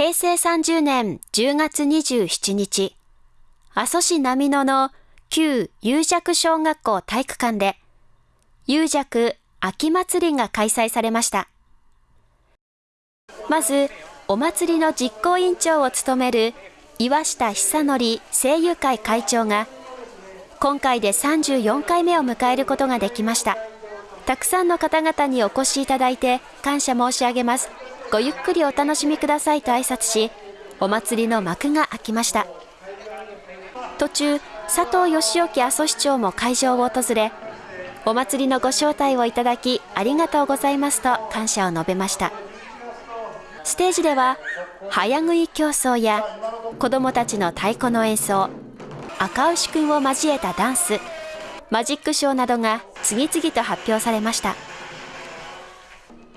平成30年10月27日、阿蘇市波野の旧有弱小学校体育館で、有弱秋祭りが開催されました。まず、お祭りの実行委員長を務める岩下久則声優会会長が、今回で34回目を迎えることができました。たくさんの方々にお越しいただいて感謝申し上げます。ごゆっくりお楽しみくださいと挨拶し、お祭りの幕が開きました。途中、佐藤義興阿蘇市長も会場を訪れ、お祭りのご招待をいただきありがとうございますと感謝を述べました。ステージでは、早食い競争や子どもたちの太鼓の演奏、赤牛くんを交えたダンス、マジックショーなどが次々と発表されました。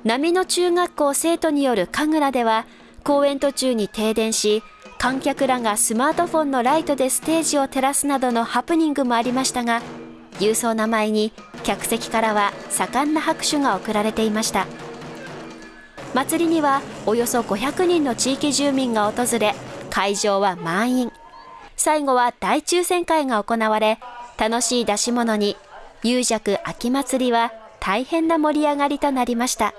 波の中学校生徒による神楽では、公演途中に停電し、観客らがスマートフォンのライトでステージを照らすなどのハプニングもありましたが、勇壮な舞に客席からは盛んな拍手が送られていました。祭りにはおよそ500人の地域住民が訪れ、会場は満員。最後は大抽選会が行われ、楽しい出し物に、遊弱秋祭りは大変な盛り上がりとなりました。